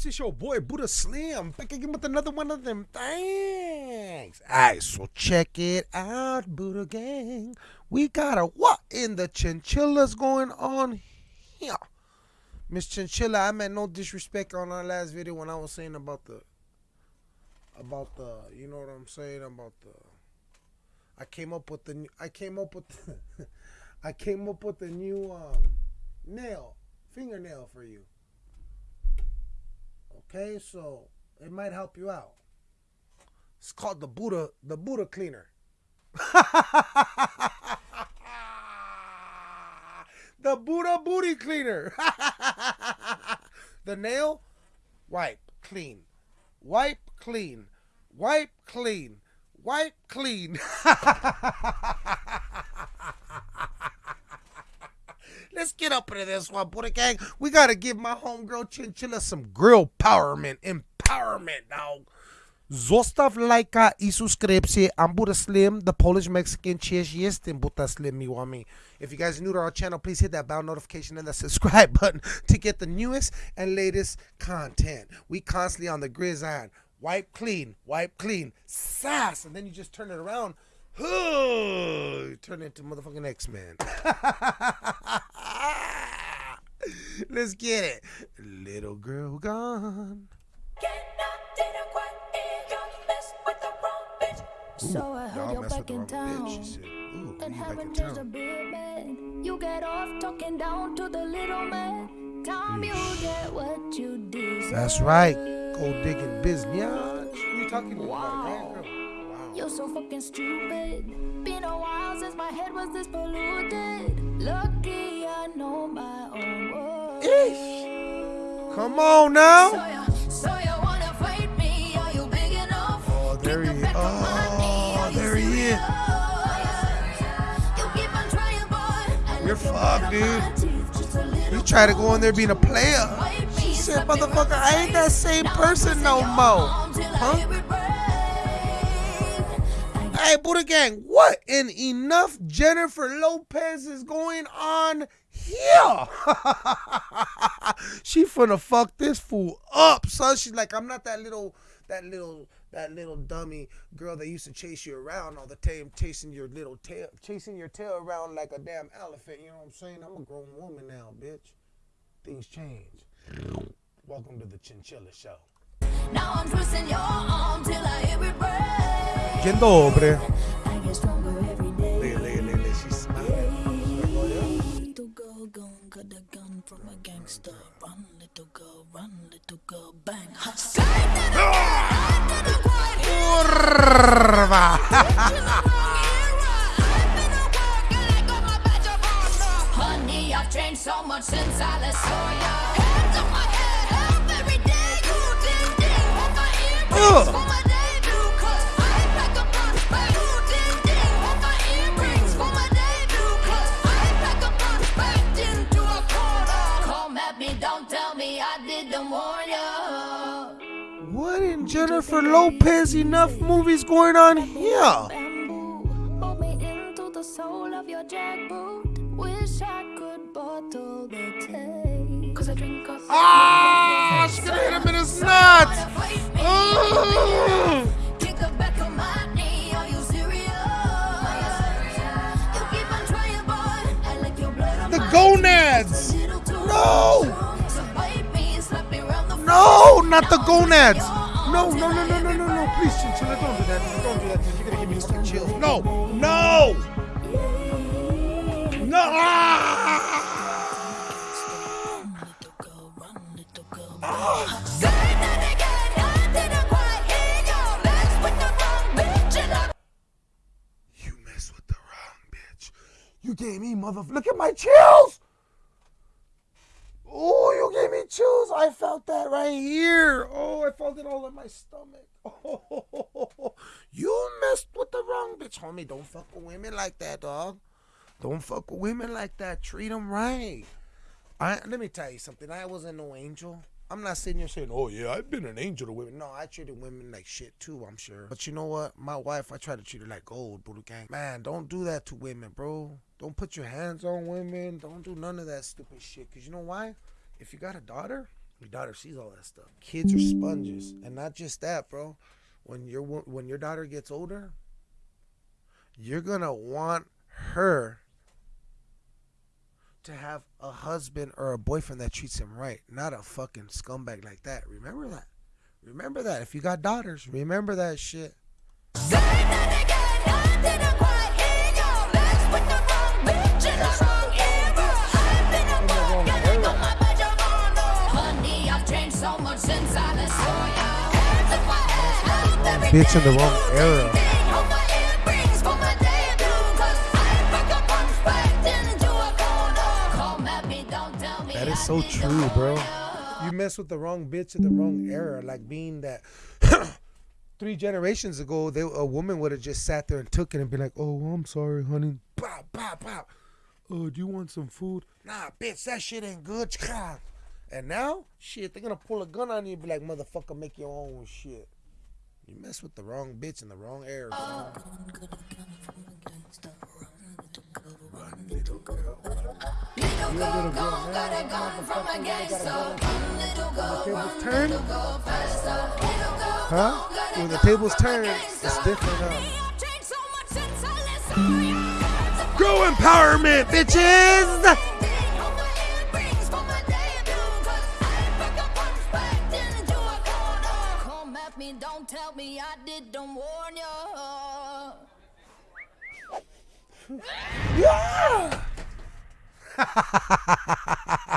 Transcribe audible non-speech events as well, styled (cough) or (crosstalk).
peeps? It's your boy Buddha Slim back again with another one of them things. Alright, so check it out, Buddha Gang. We got a what in the chinchillas going on here? Miss Chinchilla, I meant no disrespect on our last video when I was saying about the about the you know what I'm saying about the I came up with the (laughs) I came up with the, I came up with a new um nail fingernail for you. Okay, so it might help you out. It's called the Buddha the Buddha cleaner. (laughs) the Buddha booty cleaner. (laughs) the nail wipe clean. Wipe clean. Wipe clean. Wipe clean. (laughs) Let's get up into this one, Buddha Gang. We gotta give my homegirl Chinchilla some grill empowerment. Empowerment, dog. Zostaw lajka i subskrypcję. I'm Slim, the Polish Mexican. Cheers, jestem Buddha Slim, miłami. If you guys are new to our channel, please hit that bell notification and the subscribe (laughs) button to get the newest and latest content. We constantly on the gridiron. Wipe clean, wipe clean, sass, and then you just turn it around. you turn into motherfucking X-Men. (laughs) (laughs) Let's get it. Little girl gone. So I heard Y'all you're mess with back the in wrong bitch. town. She said, ooh, And you back in haven't changed a town. bit, man. You get off talking down to the little man. Time you get what you deserve. That's right. Go digging business. You talking about Wow. a? Wow. You're so fucking stupid. Been a while since my head was this polluted. Lucky I know my own words. Eesh. Come on now. So you, so you wanna fight me? Are you big enough? Oh, oh there he is. Oh, there he is. You're fucked, dude. You try to go in there being a player. She said, motherfucker, I ain't that same person no more. Huh? Hey, Buddha Gang, what in enough Jennifer Lopez is going on here? (laughs) she finna fuck this fool up, son. She's like, I'm not that little, that little, that little dummy girl that used to chase you around all the time, chasing your little tail, chasing your tail around like a damn elephant. You know what I'm saying? I'm a grown woman now, bitch. Things change. Welcome to the Chinchilla Show. Now I'm twisting your arm till I hear it break. Dzień dobry. Gangster. Run, little girl, run, little girl, bang. Kurwa. Honey, I've changed so much since I last saw ya. What in Jennifer Lopez enough movies going on here? Bamboo, not the gonads. No, no, no, no, no, no, no. Please, Chinchilla, don't do that. Don't do that. You're gonna give me fucking chills. No, no, no. Ah. Little girl, run, little girl, bang. Say that again, I didn't quite hear you. Mess with the wrong bitch You mess with the wrong bitch. You gave me mother. Look at my chills. Oh, you gave me chills. I felt that right here. Oh, I felt it all in my stomach. Oh, (laughs) you messed with the wrong bitch, homie. Don't fuck with women like that, dog. Don't fuck with women like that. Treat them right. I let me tell you something. I wasn't no angel. I'm not sitting here saying, "Oh yeah, I've been an angel to women." No, I treated women like shit too. I'm sure. But you know what? My wife, I try to treat her like gold, Buddha gang. Man, don't do that to women, bro. Don't put your hands on women. Don't do none of that stupid shit. Cause you know why? If you got a daughter, Your daughter sees all that stuff. Kids are sponges, and not just that, bro. When your when your daughter gets older, you're gonna want her to have a husband or a boyfriend that treats him right, not a fucking scumbag like that. Remember that. Remember that. If you got daughters, remember that shit. Say at in the wrong era. That is so true, bro. You mess with the wrong bitch in the wrong era, like being that (coughs) three generations ago, they, a woman would have just sat there and took it and be like, "Oh, I'm sorry, honey." Pow, pow, pow. Oh, do you want some food? Nah, bitch, that shit ain't good. (laughs) And now, shit, they're gonna pull a gun on you and be like, "Motherfucker, make your own shit." You mess with the wrong bitch in the wrong era. bro. Uh, little girl gone, got a gun from a gangster. Little girl, run, turn? little girl, faster. Little girl Huh? gone, When the tables turn, it's different, huh? Honey, I've changed me, don't tell me I didn't warn you. (laughs) Yeah. (laughs)